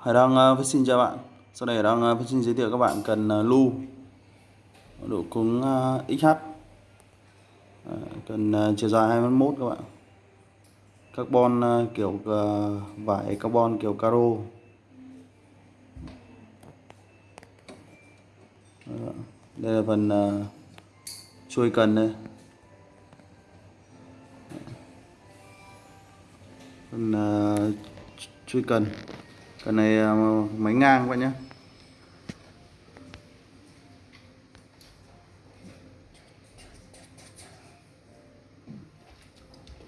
Hải Đăng ờ, phát xin chào bạn. Sau đây đang ờ, Đăng xin giới thiệu các bạn cần ờ, lưu độ cứng XH cần chiều dài 21 các bạn. Carbon kiểu vải carbon kiểu caro. Đây là phần chuôi cần đây. Phần chuôi cần cần này à, máy ngang các bạn nhé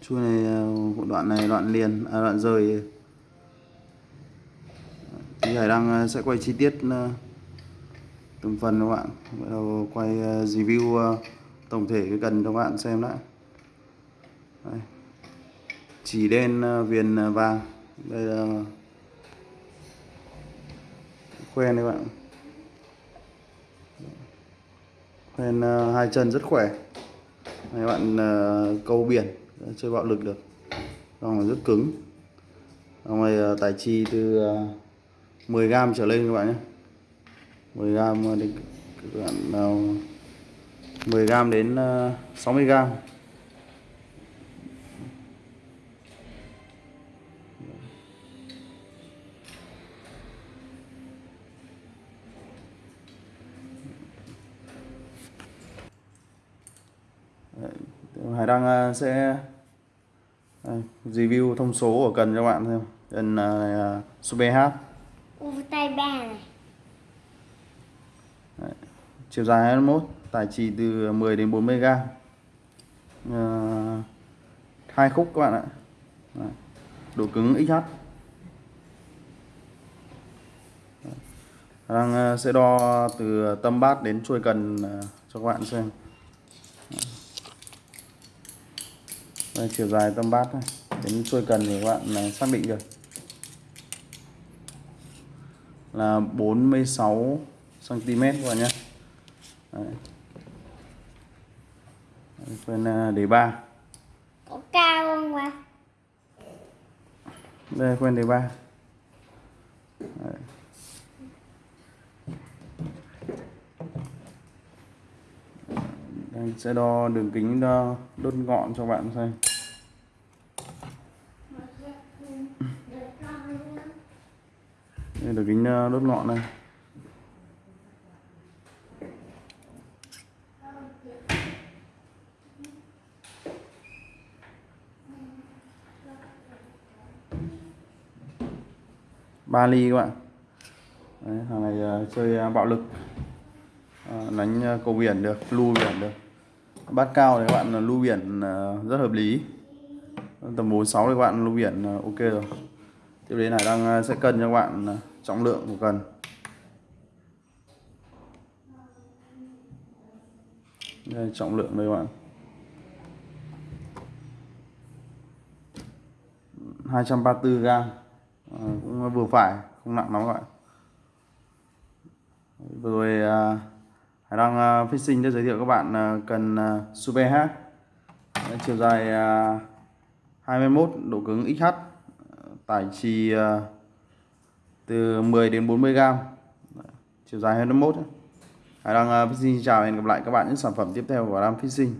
chui này à, đoạn này đoạn liền à, đoạn rời. Thì hải đang à, sẽ quay chi tiết từng phần các bạn. Bắt đầu quay review tổng thể cái cần cho các bạn xem đã. Đây. chỉ đen viền vàng. Đây là khoen các bạn. Khoen uh, ờ, hai chân rất khỏe. Này bạn uh, câu biển chơi bạo lực được. Còn rất cứng. Xong này uh, tải chi từ ờ, uh, 10 gram trở lên các bạn nhé. 10 gram đến các bạn nào 10 gram đến 60 gram. Hải Đăng sẽ review thông số của cần cho bạn xem. Cần uh, Super H U tay ba này. Đấy. chiều dài 21 tải trì từ 10 đến 40 gram. À, hai khúc các bạn ạ. Đấy. độ cứng XH đang sẽ đo từ tâm bát đến chuôi cần cho các bạn xem đây chiều dài tâm bát đến chuôi cần thì các bạn xác định được. Là 46 cm các bạn nhé. Quen đề ba. Có cao không ạ? Đây quen đề ba Đây sẽ đo đường kính đo đốt ngọn cho bạn xem. Đây đường kính đốt ngọn này. Ba ly các bạn. Đấy, hàng này uh, chơi uh, bạo lực. Uh, đánh uh, cầu biển được lưu biển được bát cao thì các bạn à, lưu biển à, rất hợp lý. Tầm 46 thì các bạn lưu biển à, ok rồi. Tiếp đến này đang sẽ cân cho các bạn trọng lượng của cần. Đây trọng lượng đây các bạn. 234 gram. À, cũng vừa phải không nặng lắm các bạn. Vừa rồi à, Hải Đăng à, ờ, Fishing đã giới thiệu các bạn à, cần à, Super H. Chiều dài à, 21 độ cứng XH tải trì à, từ 10 đến 40 gram. Chiều dài 21 Hải Đăng Fishing chào và hẹn gặp lại các bạn những sản phẩm tiếp theo của Hải Đăng Fishing